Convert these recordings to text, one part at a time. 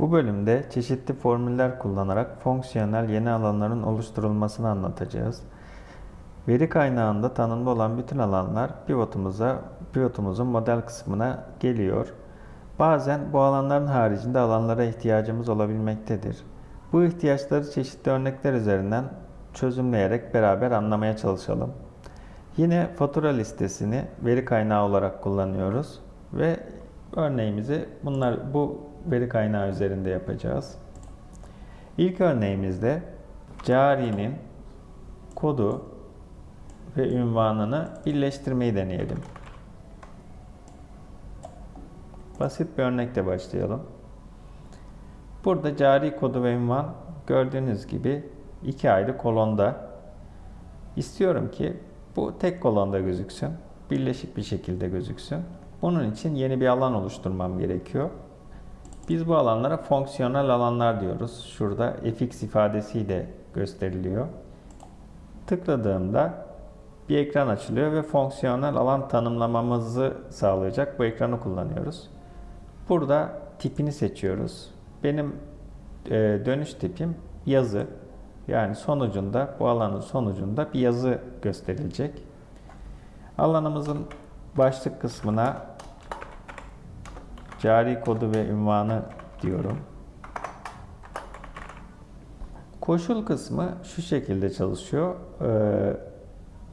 Bu bölümde çeşitli formüller kullanarak fonksiyonel yeni alanların oluşturulmasını anlatacağız. Veri kaynağında tanımlı olan bütün alanlar pivotumuza, pivotumuzun model kısmına geliyor. Bazen bu alanların haricinde alanlara ihtiyacımız olabilmektedir. Bu ihtiyaçları çeşitli örnekler üzerinden çözümleyerek beraber anlamaya çalışalım. Yine fatura listesini veri kaynağı olarak kullanıyoruz ve örneğimizi bunlar bu veri kaynağı üzerinde yapacağız. İlk örneğimizde carinin kodu ve ünvanını birleştirmeyi deneyelim. Basit bir örnekle başlayalım. Burada cari kodu ve ünvan gördüğünüz gibi iki ayrı kolonda. İstiyorum ki bu tek kolonda gözüksün. Birleşik bir şekilde gözüksün. Bunun için yeni bir alan oluşturmam gerekiyor. Biz bu alanlara fonksiyonel alanlar diyoruz. Şurada fx ifadesiyle gösteriliyor. Tıkladığımda bir ekran açılıyor ve fonksiyonel alan tanımlamamızı sağlayacak bu ekranı kullanıyoruz. Burada tipini seçiyoruz. Benim e, dönüş tipim yazı. Yani sonucunda bu alanın sonucunda bir yazı gösterilecek. Alanımızın başlık kısmına cari kodu ve ünvanı diyorum. Koşul kısmı şu şekilde çalışıyor. Ee,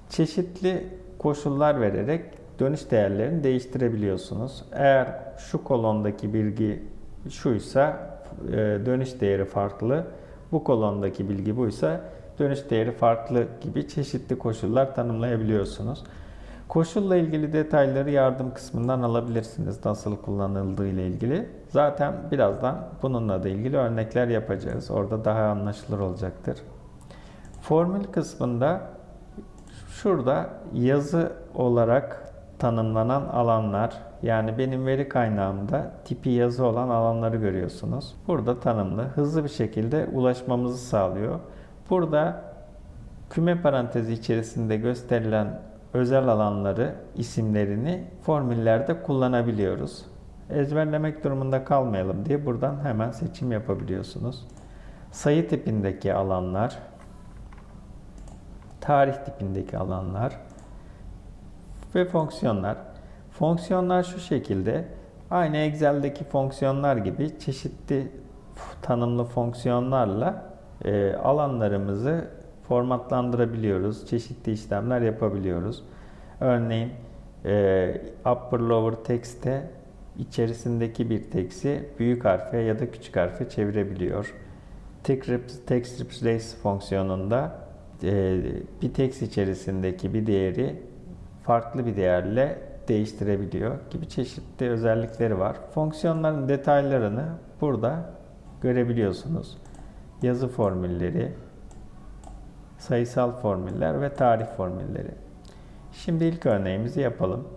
çeşitli koşullar vererek dönüş değerlerini değiştirebiliyorsunuz. Eğer şu kolondaki bilgi şuysa e, dönüş değeri farklı. Bu kolondaki bilgi buysa dönüş değeri farklı gibi çeşitli koşullar tanımlayabiliyorsunuz. Koşulla ilgili detayları yardım kısmından alabilirsiniz nasıl kullanıldığı ile ilgili. Zaten birazdan bununla da ilgili örnekler yapacağız. Orada daha anlaşılır olacaktır. Formül kısmında şurada yazı olarak tanımlanan alanlar yani benim veri kaynağımda tipi yazı olan alanları görüyorsunuz. Burada tanımlı hızlı bir şekilde ulaşmamızı sağlıyor. Burada küme parantezi içerisinde gösterilen özel alanları, isimlerini formüllerde kullanabiliyoruz. Ezberlemek durumunda kalmayalım diye buradan hemen seçim yapabiliyorsunuz. Sayı tipindeki alanlar, tarih tipindeki alanlar ve fonksiyonlar. Fonksiyonlar şu şekilde aynı Excel'deki fonksiyonlar gibi çeşitli tanımlı fonksiyonlarla alanlarımızı formatlandırabiliyoruz. Çeşitli işlemler yapabiliyoruz. Örneğin e, upper lower text'te içerisindeki bir teksti büyük harfe ya da küçük harfe çevirebiliyor. Text replace fonksiyonunda e, bir text içerisindeki bir değeri farklı bir değerle değiştirebiliyor gibi çeşitli özellikleri var. Fonksiyonların detaylarını burada görebiliyorsunuz. Yazı formülleri, sayısal formüller ve tarih formülleri. Şimdi ilk örneğimizi yapalım.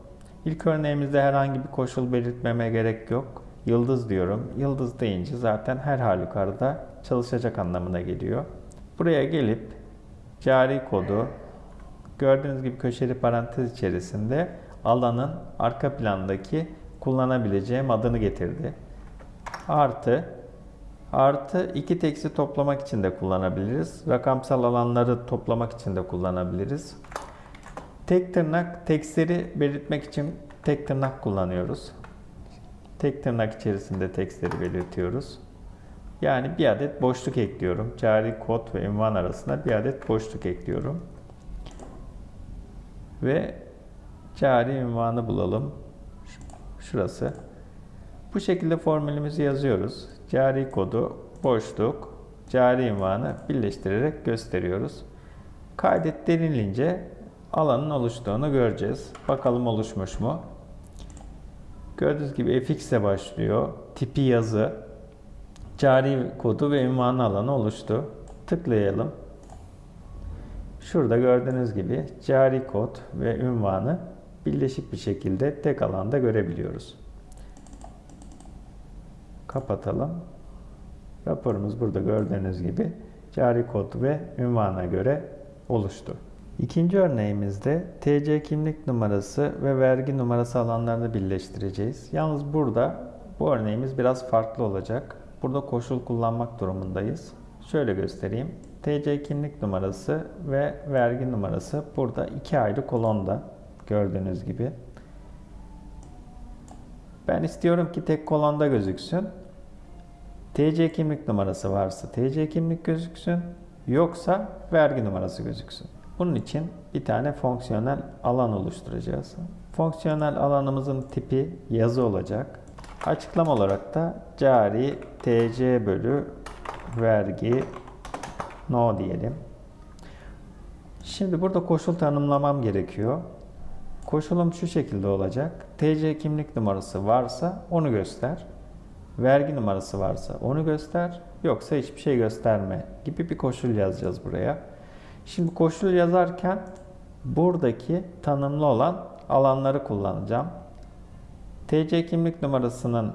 İlk örneğimizde herhangi bir koşul belirtmeme gerek yok. Yıldız diyorum. Yıldız deyince zaten her halükarda çalışacak anlamına geliyor. Buraya gelip cari kodu gördüğünüz gibi köşeli parantez içerisinde alanın arka plandaki kullanabileceğim adını getirdi. Artı Artı iki teksi toplamak için de kullanabiliriz. Rakamsal alanları toplamak için de kullanabiliriz. Tek tırnak tekstleri belirtmek için tek tırnak kullanıyoruz. Tek tırnak içerisinde tekstleri belirtiyoruz. Yani bir adet boşluk ekliyorum. Cari kod ve ünvan arasında bir adet boşluk ekliyorum. Ve cari ünvanı bulalım. Şurası. Bu şekilde formülümüzü yazıyoruz. Cari kodu, boşluk, cari ünvanı birleştirerek gösteriyoruz. Kaydet denilince alanın oluştuğunu göreceğiz. Bakalım oluşmuş mu? Gördüğünüz gibi fx ile başlıyor. Tipi yazı, cari kodu ve ünvanı alanı oluştu. Tıklayalım. Şurada gördüğünüz gibi cari kod ve ünvanı birleşik bir şekilde tek alanda görebiliyoruz. Kapatalım. Raporumuz burada gördüğünüz gibi cari kod ve ünvana göre oluştu. İkinci örneğimizde TC kimlik numarası ve vergi numarası alanlarını birleştireceğiz. Yalnız burada bu örneğimiz biraz farklı olacak. burada koşul kullanmak durumundayız. Şöyle göstereyim. TC kimlik numarası ve vergi numarası burada iki ayrı kolonda gördüğünüz gibi. Ben istiyorum ki tek kolonda gözüksün. TC kimlik numarası varsa TC kimlik gözüksün. Yoksa vergi numarası gözüksün. Bunun için bir tane fonksiyonel alan oluşturacağız. Fonksiyonel alanımızın tipi yazı olacak. Açıklama olarak da cari TC bölü vergi no diyelim. Şimdi burada koşul tanımlamam gerekiyor. Koşulum şu şekilde olacak. TC kimlik numarası varsa onu göster. Vergi numarası varsa onu göster. Yoksa hiçbir şey gösterme gibi bir koşul yazacağız buraya. Şimdi koşul yazarken buradaki tanımlı olan alanları kullanacağım. TC kimlik numarasının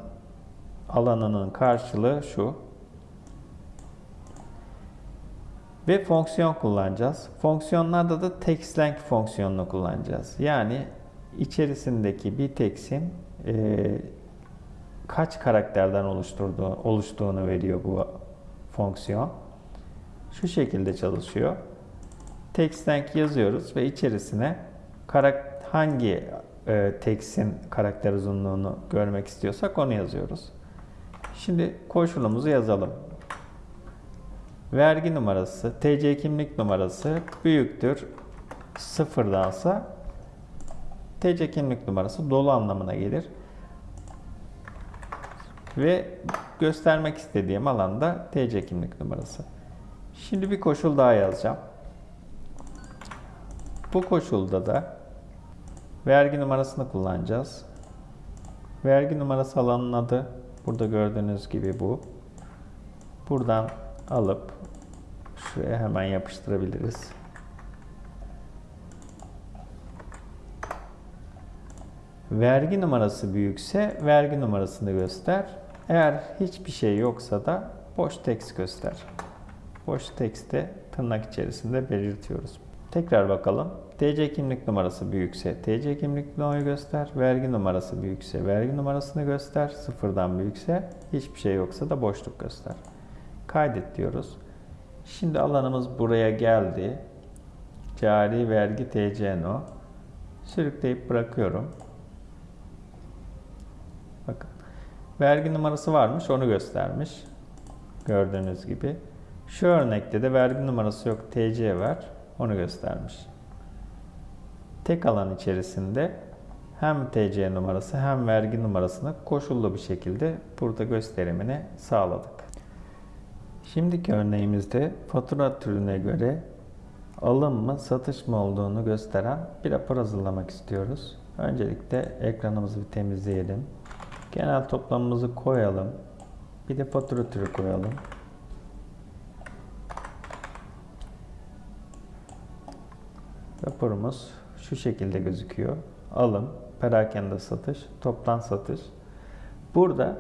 alanının karşılığı şu. Ve fonksiyon kullanacağız. Fonksiyonlarda da text length fonksiyonunu kullanacağız. Yani içerisindeki bir text'in e, kaç karakterden oluşturduğu, oluştuğunu veriyor bu fonksiyon. Şu şekilde çalışıyor. Text length yazıyoruz ve içerisine hangi e, text'in karakter uzunluğunu görmek istiyorsak onu yazıyoruz. Şimdi koşulumuzu yazalım. Vergi numarası, TC kimlik numarası büyüktür sıfırdansa TC kimlik numarası dolu anlamına gelir. Ve göstermek istediğim alanda TC kimlik numarası. Şimdi bir koşul daha yazacağım. Bu koşulda da vergi numarasını kullanacağız. Vergi numarası alanın adı burada gördüğünüz gibi bu. Buradan alıp şuraya hemen yapıştırabiliriz. Vergi numarası büyükse vergi numarasını göster. Eğer hiçbir şey yoksa da boş text göster. Boş text'te tırnak içerisinde belirtiyoruz. Tekrar bakalım. TC kimlik numarası büyükse TC kimlik numarayı göster. Vergi numarası büyükse vergi numarasını göster. Sıfırdan büyükse hiçbir şey yoksa da boşluk göster. Kaydet diyoruz. Şimdi alanımız buraya geldi. Cari vergi TC no. Sürükleyip bırakıyorum. Bakın. Vergi numarası varmış onu göstermiş. Gördüğünüz gibi. Şu örnekte de vergi numarası yok TC var. Onu göstermiş. Tek alan içerisinde hem TC numarası hem vergi numarasını koşullu bir şekilde burada gösterimini sağladık. Şimdiki örneğimizde fatura türüne göre alım mı satış mı olduğunu gösteren bir rapor hazırlamak istiyoruz. Öncelikle ekranımızı bir temizleyelim. Genel toplamımızı koyalım. Bir de fatura türü koyalım. Raporumuz şu şekilde gözüküyor. Alım, perakende satış, toptan satış. Burada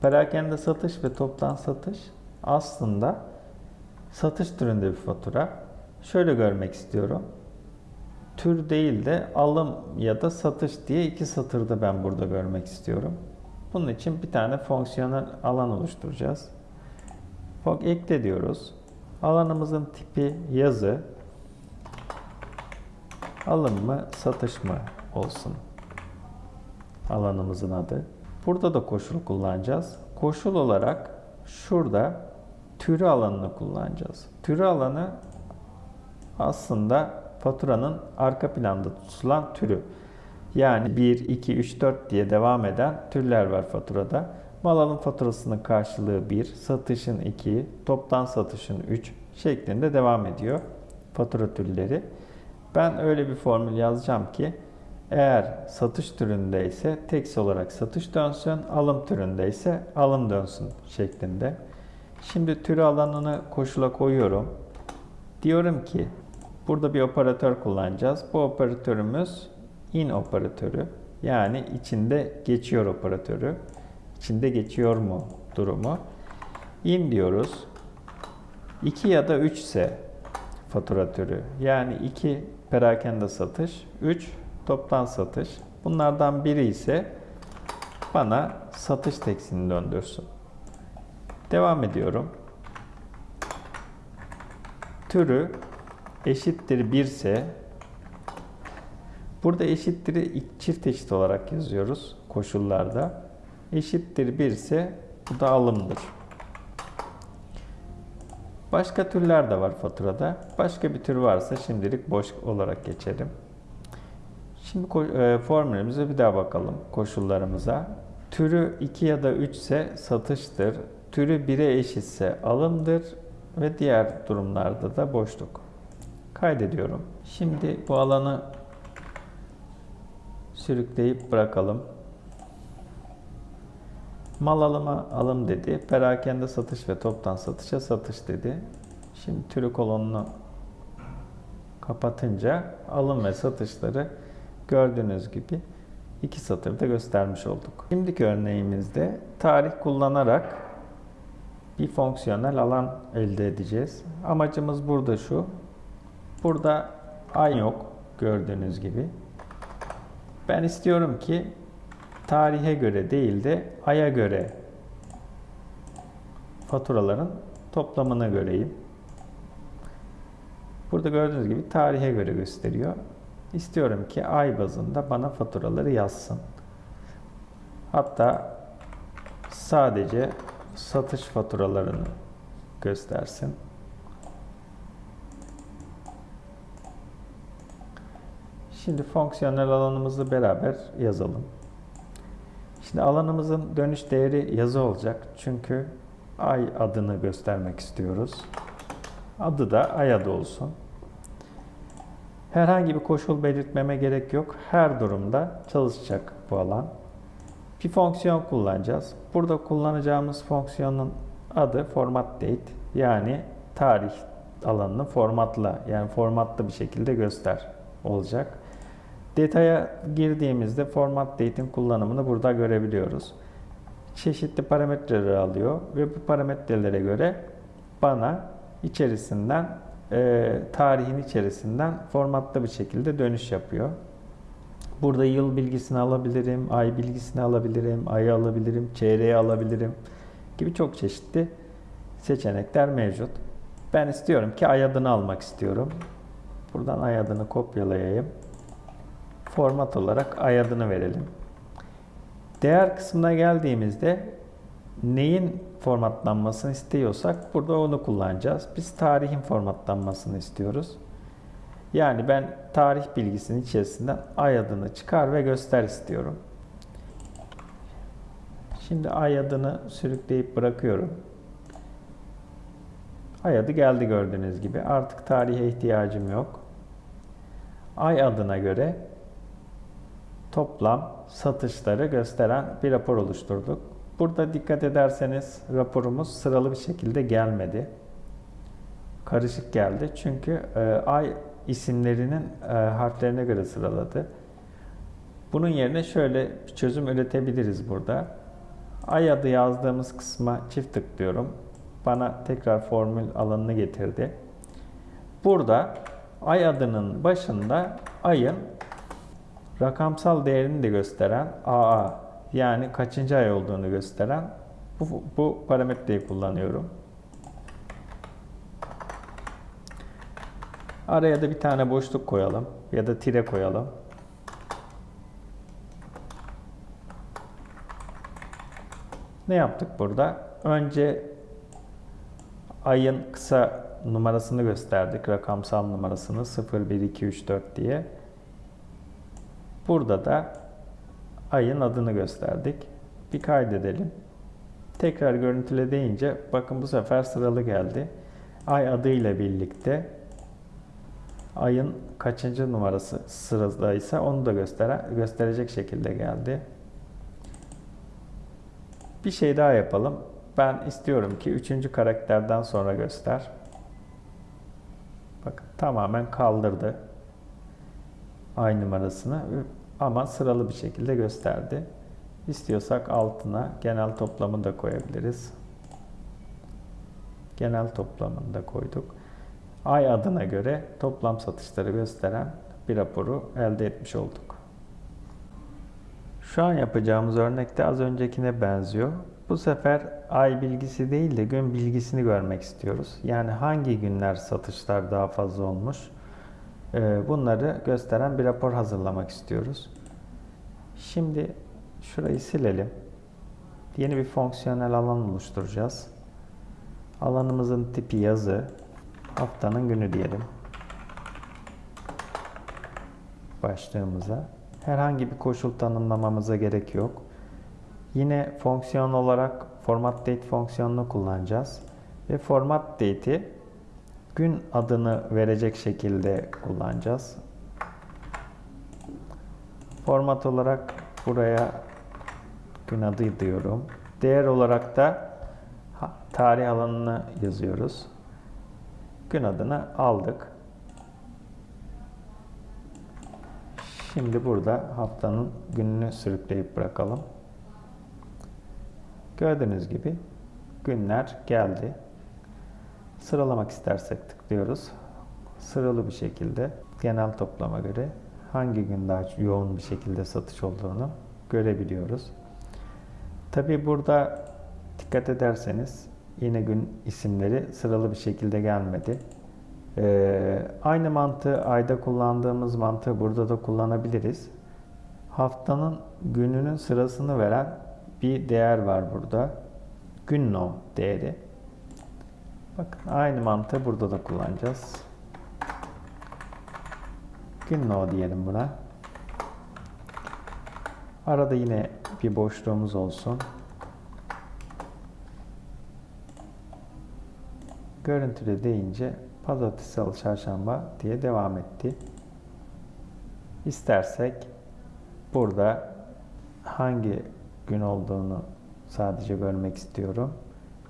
perakende satış ve toptan satış aslında satış türünde bir fatura. Şöyle görmek istiyorum. Tür değil de alım ya da satış diye iki satırda ben burada görmek istiyorum. Bunun için bir tane fonksiyonel alan oluşturacağız. Ekle diyoruz. Alanımızın tipi yazı. Alım mı, satış mı olsun. Alanımızın adı. Burada da koşul kullanacağız. Koşul olarak şurada türü alanını kullanacağız. Türü alanı aslında faturanın arka planda tutulan türü. Yani 1, 2, 3, 4 diye devam eden türler var faturada. Mal alım faturasının karşılığı 1, satışın 2, toptan satışın 3 şeklinde devam ediyor fatura türleri. Ben öyle bir formül yazacağım ki eğer satış türündeyse text olarak satış dönsün, alım türündeyse alım dönsün şeklinde. Şimdi türü alanını koşula koyuyorum. Diyorum ki burada bir operatör kullanacağız. Bu operatörümüz in operatörü. Yani içinde geçiyor operatörü. İçinde geçiyor mu durumu. In diyoruz. 2 ya da 3 ise fatura türü. Yani 2 perakende satış, 3 toptan satış. Bunlardan biri ise bana satış tekstini döndürsün. Devam ediyorum. Türü eşittir 1 ise burada eşittir'i çift eşit olarak yazıyoruz koşullarda. Eşittir 1 ise bu da alımdır. Başka türler de var faturada. Başka bir tür varsa şimdilik boş olarak geçelim. Şimdi e, formülümüze bir daha bakalım koşullarımıza. Türü 2 ya da 3 ise satıştır. Türü 1'e eşitse alımdır ve diğer durumlarda da boşluk. Kaydediyorum. Şimdi bu alanı sürükleyip bırakalım. Mal alıma alım dedi. Perakende satış ve toptan satışa satış dedi. Şimdi türü kolonunu kapatınca alım ve satışları gördüğünüz gibi iki satırda göstermiş olduk. Şimdiki örneğimizde tarih kullanarak bir fonksiyonel alan elde edeceğiz. Amacımız burada şu. Burada ay yok gördüğünüz gibi. Ben istiyorum ki tarihe göre değil de aya göre faturaların toplamını göreyim. Burada gördüğünüz gibi tarihe göre gösteriyor. İstiyorum ki ay bazında bana faturaları yazsın. Hatta sadece satış faturalarını göstersin. Şimdi fonksiyonel alanımızı beraber yazalım. Şimdi alanımızın dönüş değeri yazı olacak. Çünkü ay adını göstermek istiyoruz. Adı da ay adı olsun. Herhangi bir koşul belirtmeme gerek yok. Her durumda çalışacak bu alan. Bir fonksiyon kullanacağız. Burada kullanacağımız fonksiyonun adı format date. Yani tarih alanını formatla yani formatlı bir şekilde göster olacak. Detaya girdiğimizde format date'in kullanımını burada görebiliyoruz. Çeşitli parametreleri alıyor ve bu parametrelere göre bana içerisinden e, tarihin içerisinden formatlı bir şekilde dönüş yapıyor. Burada yıl bilgisini alabilirim, ay bilgisini alabilirim, ayı alabilirim, çeyreği alabilirim gibi çok çeşitli seçenekler mevcut. Ben istiyorum ki ay adını almak istiyorum. Buradan ay adını kopyalayayım. Format olarak ay adını verelim. Değer kısmına geldiğimizde neyin formatlanmasını istiyorsak burada onu kullanacağız. Biz tarihin formatlanmasını istiyoruz. Yani ben tarih bilgisinin içerisinden ay adını çıkar ve göster istiyorum. Şimdi ay adını sürükleyip bırakıyorum. Ay adı geldi gördüğünüz gibi. Artık tarihe ihtiyacım yok. Ay adına göre toplam satışları gösteren bir rapor oluşturduk. Burada dikkat ederseniz raporumuz sıralı bir şekilde gelmedi. Karışık geldi. Çünkü e, ay isimlerinin e, harflerine göre sıraladı. Bunun yerine şöyle bir çözüm üretebiliriz burada. Ay adı yazdığımız kısma çift tıklıyorum. Bana tekrar formül alanını getirdi. Burada ay adının başında ayın rakamsal değerini de gösteren AA yani kaçıncı ay olduğunu gösteren bu, bu parametreyi kullanıyorum. Araya da bir tane boşluk koyalım ya da tire koyalım. Ne yaptık burada? Önce ayın kısa numarasını gösterdik. Rakamsal numarasını 0, 1, 2, 3, 4 diye. Burada da ayın adını gösterdik. Bir kaydedelim. Tekrar görüntüle deyince bakın bu sefer sıralı geldi. Ay adıyla birlikte ayın kaçıncı numarası sıradaysa onu da gösteren, gösterecek şekilde geldi. Bir şey daha yapalım. Ben istiyorum ki üçüncü karakterden sonra göster. Bakın tamamen kaldırdı ay numarasını ama sıralı bir şekilde gösterdi. İstiyorsak altına genel toplamı da koyabiliriz. Genel toplamını da koyduk. Ay adına göre toplam satışları gösteren bir raporu elde etmiş olduk. Şu an yapacağımız örnekte az öncekine benziyor. Bu sefer ay bilgisi değil de gün bilgisini görmek istiyoruz. Yani hangi günler satışlar daha fazla olmuş? Ee, Bunları gösteren bir rapor hazırlamak istiyoruz. Şimdi şurayı silelim. Yeni bir fonksiyonel alan oluşturacağız. Alanımızın tipi yazı. Haftanın günü diyelim. Başlığımıza. Herhangi bir koşul tanımlamamıza gerek yok. Yine fonksiyon olarak format date fonksiyonunu kullanacağız. Ve format date'i gün adını verecek şekilde kullanacağız. Format olarak buraya gün adı diyorum. Değer olarak da tarih alanını yazıyoruz. Gün adını aldık. Şimdi burada haftanın gününü sürükleyip bırakalım. Gördüğünüz gibi günler geldi. Sıralamak istersek tıklıyoruz. Sıralı bir şekilde genel toplama göre hangi gün daha yoğun bir şekilde satış olduğunu görebiliyoruz. Tabi burada dikkat ederseniz yine gün isimleri sıralı bir şekilde gelmedi. Ee, aynı mantığı ayda kullandığımız mantığı burada da kullanabiliriz. Haftanın gününün sırasını veren bir değer var burada. Gün no değeri. Bakın aynı mantığı burada da kullanacağız. Gün no diyelim buna. Arada yine bir boşluğumuz olsun. Görüntüde deyince pazartesi, salı, çarşamba diye devam etti. İstersek burada hangi gün olduğunu sadece görmek istiyorum.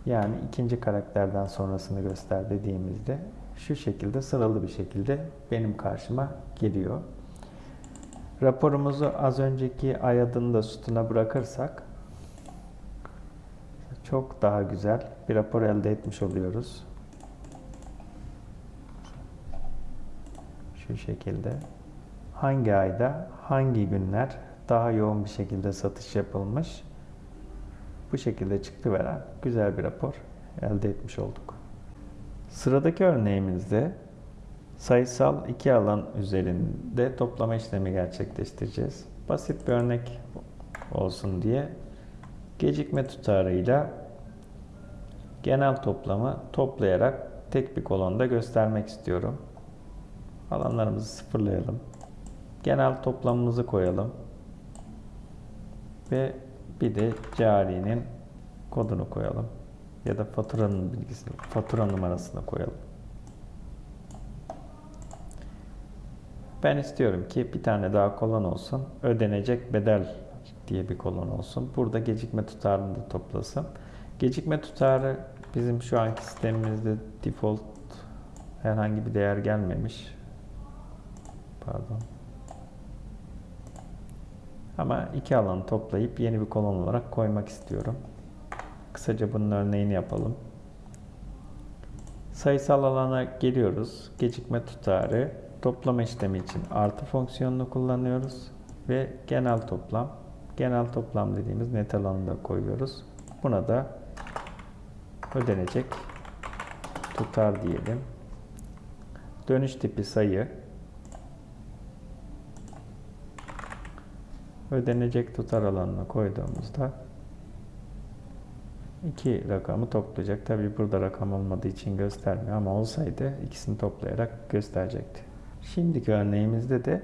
Yani ikinci karakterden sonrasını göster dediğimizde şu şekilde sıralı bir şekilde benim karşıma geliyor. Raporumuzu az önceki ay adını da sütuna bırakırsak çok daha güzel bir rapor elde etmiş oluyoruz. Şu şekilde. Hangi ayda, hangi günler daha yoğun bir şekilde satış yapılmış? Bu şekilde çıktı veren güzel bir rapor elde etmiş olduk. Sıradaki örneğimizde sayısal iki alan üzerinde toplama işlemi gerçekleştireceğiz. Basit bir örnek olsun diye gecikme tutarıyla genel toplamı toplayarak tek bir kolonda göstermek istiyorum. Alanlarımızı sıfırlayalım. Genel toplamımızı koyalım. Ve bir de carinin kodunu koyalım. Ya da faturanın bilgisini, fatura numarasını koyalım. Ben istiyorum ki bir tane daha kolon olsun. Ödenecek bedel diye bir kolon olsun. Burada gecikme tutarını da toplasın. Gecikme tutarı bizim şu anki sistemimizde default herhangi bir değer gelmemiş. Pardon. Ama iki alanı toplayıp yeni bir kolon olarak koymak istiyorum. Kısaca bunun örneğini yapalım. Sayısal alana geliyoruz. Gecikme tutarı toplama işlemi için artı fonksiyonunu kullanıyoruz ve genel toplam genel toplam dediğimiz net alanını da koyuyoruz. Buna da ödenecek tutar diyelim. Dönüş tipi sayı ödenecek tutar alanına koyduğumuzda iki rakamı toplayacak. Tabi burada rakam olmadığı için göstermiyor ama olsaydı ikisini toplayarak gösterecekti. Şimdiki örneğimizde de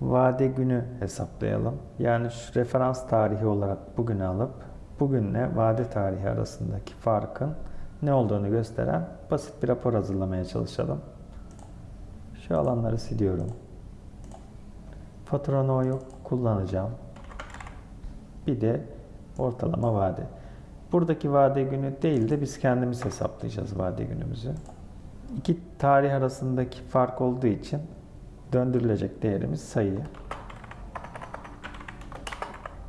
vade günü hesaplayalım. Yani şu referans tarihi olarak bugünü alıp bugünle vade tarihi arasındaki farkın ne olduğunu gösteren basit bir rapor hazırlamaya çalışalım. Şu alanları siliyorum. Fatura no'yu kullanacağım. Bir de ortalama vade. Buradaki vade günü değil de biz kendimiz hesaplayacağız vade günümüzü. İki tarih arasındaki fark olduğu için döndürülecek değerimiz sayı.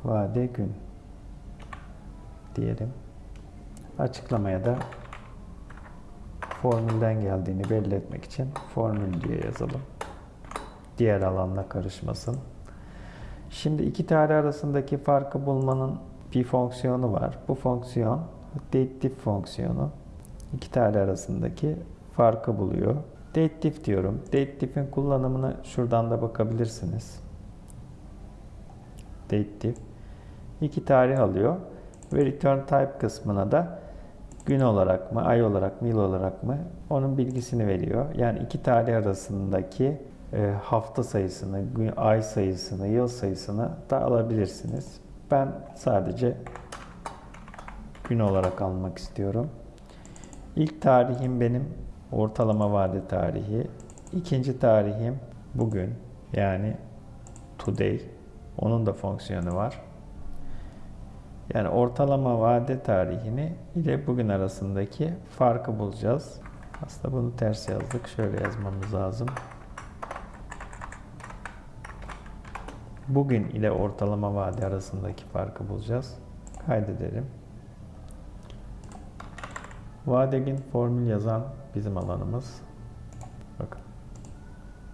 Vade gün diyelim. Açıklamaya da formülden geldiğini belli etmek için formül diye yazalım. Diğer alanla karışmasın. Şimdi iki tarih arasındaki farkı bulmanın bir fonksiyonu var. Bu fonksiyon dateDiff fonksiyonu. İki tane arasındaki farkı buluyor. DateDiff diyorum. DateDiff'in kullanımını şuradan da bakabilirsiniz. DateDiff iki tarih alıyor ve return type kısmına da gün olarak mı, ay olarak mı, yıl olarak mı onun bilgisini veriyor. Yani iki tarih arasındaki hafta sayısını, ay sayısını, yıl sayısını da alabilirsiniz. Ben sadece gün olarak almak istiyorum. İlk tarihim benim ortalama vade tarihi. İkinci tarihim bugün yani today. Onun da fonksiyonu var. Yani ortalama vade tarihini ile bugün arasındaki farkı bulacağız. Aslında bunu ters yazdık. Şöyle yazmamız lazım. Bugün ile ortalama vade arasındaki farkı bulacağız. Kaydedelim. Vadegin formül yazan bizim alanımız. Bakın.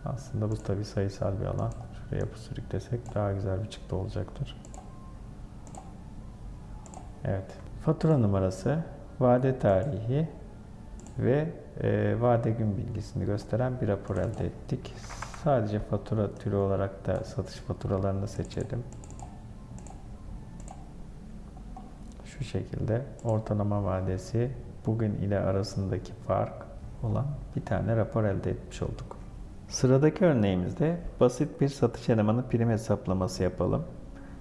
Aslında bu tabi sayısal bir alan. Şuraya yapı sürüklesek daha güzel bir çıktı olacaktır. Evet. Fatura numarası, vade tarihi ve e, vade gün bilgisini gösteren bir rapor elde ettik. Sadece fatura türü olarak da satış faturalarını seçelim. Şu şekilde ortalama vadesi bugün ile arasındaki fark olan bir tane rapor elde etmiş olduk. Sıradaki örneğimizde basit bir satış elemanı prim hesaplaması yapalım.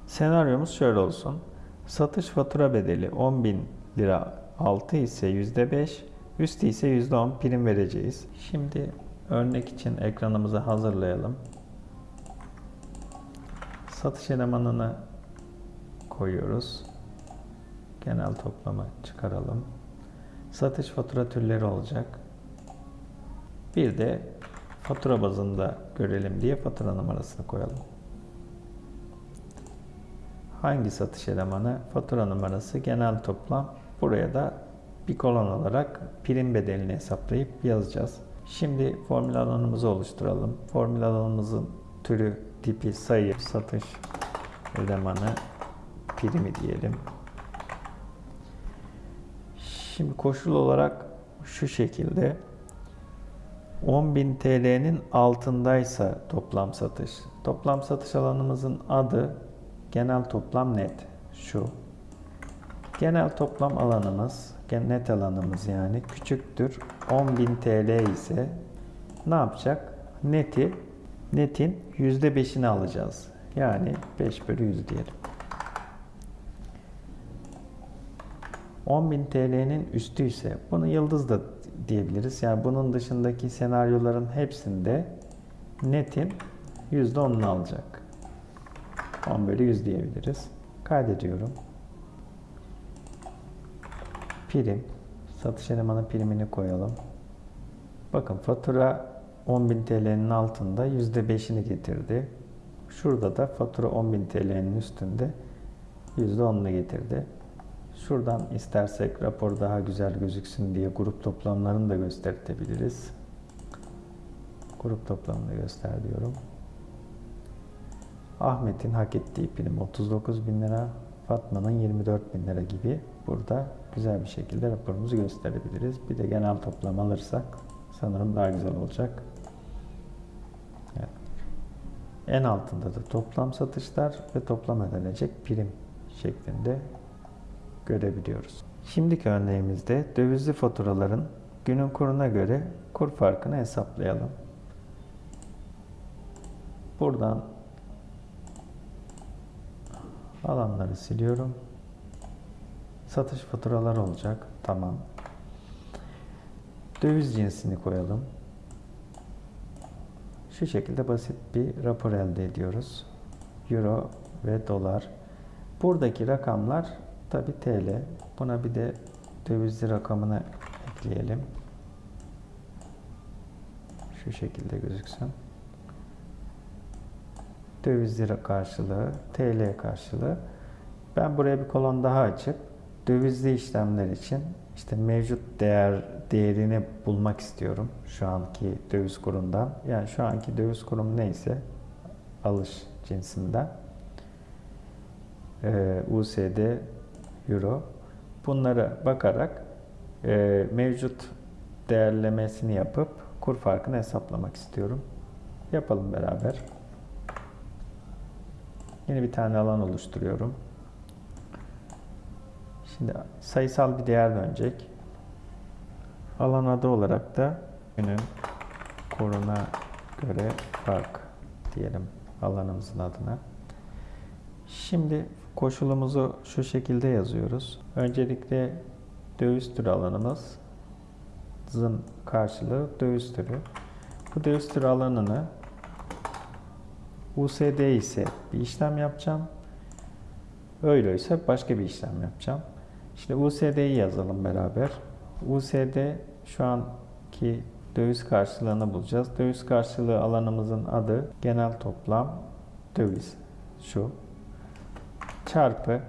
Senaryomuz şöyle olsun. Satış fatura bedeli 10.000 lira altı ise %5, üstü ise %10 prim vereceğiz. Şimdi örnek için ekranımızı hazırlayalım. Satış elemanını koyuyoruz. Genel toplama çıkaralım. Satış fatura türleri olacak. Bir de fatura bazında görelim diye fatura numarasını koyalım. Hangi satış elemanı? Fatura numarası, genel toplam. Buraya da bir kolon olarak prim bedelini hesaplayıp yazacağız. Şimdi formül alanımızı oluşturalım. Formül alanımızın türü, tipi, sayı, satış elemanı primi diyelim. Şimdi koşul olarak şu şekilde 10.000 TL'nin altındaysa toplam satış. Toplam satış alanımızın adı genel toplam net şu. Genel toplam alanımız, net alanımız yani küçüktür 10.000 TL ise ne yapacak? Neti, netin %5'ini alacağız. Yani 5 bölü 100 diyelim. 10.000 TL'nin üstü ise bunu yıldız da diyebiliriz. Yani bunun dışındaki senaryoların hepsinde netin %10'unu alacak. 10 bölü 100 diyebiliriz. Kaydediyorum. Prim. Satış elemanı primini koyalım. Bakın fatura 10.000 TL'nin altında %5'ini getirdi. Şurada da fatura 10.000 TL'nin üstünde %10'unu getirdi. Şuradan istersek rapor daha güzel gözüksün diye grup toplamlarını da gösterebiliriz. Grup toplamını göster diyorum. Ahmet'in hak ettiği prim 39 bin lira, Fatma'nın 24 bin lira gibi burada güzel bir şekilde raporumuzu gösterebiliriz. Bir de genel toplam alırsak sanırım daha güzel olacak. Evet. En altında da toplam satışlar ve toplam ödenecek prim şeklinde görebiliyoruz. Şimdiki örneğimizde dövizli faturaların günün kuruna göre kur farkını hesaplayalım. Buradan alanları siliyorum. Satış faturaları olacak. Tamam. Döviz cinsini koyalım. Şu şekilde basit bir rapor elde ediyoruz. Euro ve dolar. Buradaki rakamlar tabi TL. Buna bir de dövizli rakamını ekleyelim. Şu şekilde gözüksün. Döviz lira karşılığı, TL karşılığı. Ben buraya bir kolon daha açıp dövizli işlemler için işte mevcut değer değerini bulmak istiyorum şu anki döviz kurundan. Yani şu anki döviz kurum neyse alış cinsinden. e, USD, Euro. Bunlara bakarak e, mevcut değerlemesini yapıp kur farkını hesaplamak istiyorum. Yapalım beraber. Yeni bir tane alan oluşturuyorum. Şimdi sayısal bir değer dönecek. Alan adı olarak da günün kuruna göre fark diyelim alanımızın adına. Şimdi koşulumuzu şu şekilde yazıyoruz. Öncelikle döviz türü alanımızın karşılığı döviz türü. Bu döviz türü alanını USD ise bir işlem yapacağım. Euro ise başka bir işlem yapacağım. İşte USD'yi yazalım beraber. USD şu anki döviz karşılığını bulacağız. Döviz karşılığı alanımızın adı genel toplam döviz. Şu. Çarpı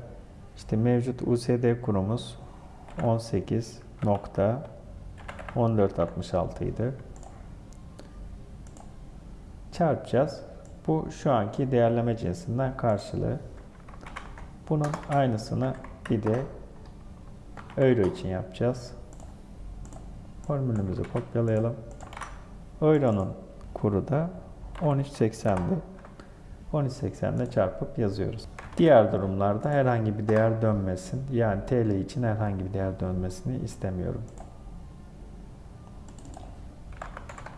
işte mevcut USD kurumuz 18.1466 idi. Çarpacağız. Bu şu anki değerleme cinsinden karşılığı. Bunun aynısını bir de euro için yapacağız. Formülümüzü kopyalayalım. Euro'nun kuru da 13.80'di. 13.80 ile çarpıp yazıyoruz. Diğer durumlarda herhangi bir değer dönmesin. Yani TL için herhangi bir değer dönmesini istemiyorum.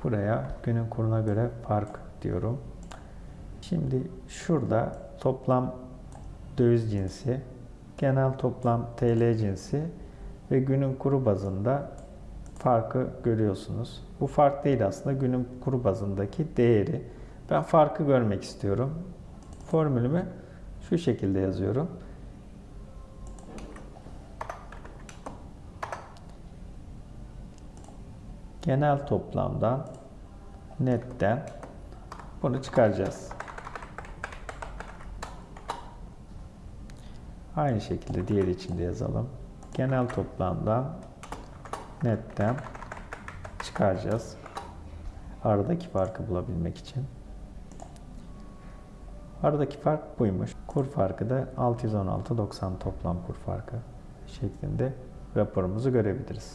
Buraya günün kuruna göre fark diyorum. Şimdi şurada toplam döviz cinsi, genel toplam TL cinsi ve günün kuru bazında farkı görüyorsunuz. Bu fark değil aslında günün kuru bazındaki değeri. Ben farkı görmek istiyorum. Formülümü şu şekilde yazıyorum. Genel toplamdan netten bunu çıkaracağız. Aynı şekilde diğer içinde yazalım. Genel toplamdan netten çıkaracağız. Aradaki farkı bulabilmek için. Aradaki fark buymuş. Kur farkı da 616.90 toplam kur farkı şeklinde raporumuzu görebiliriz.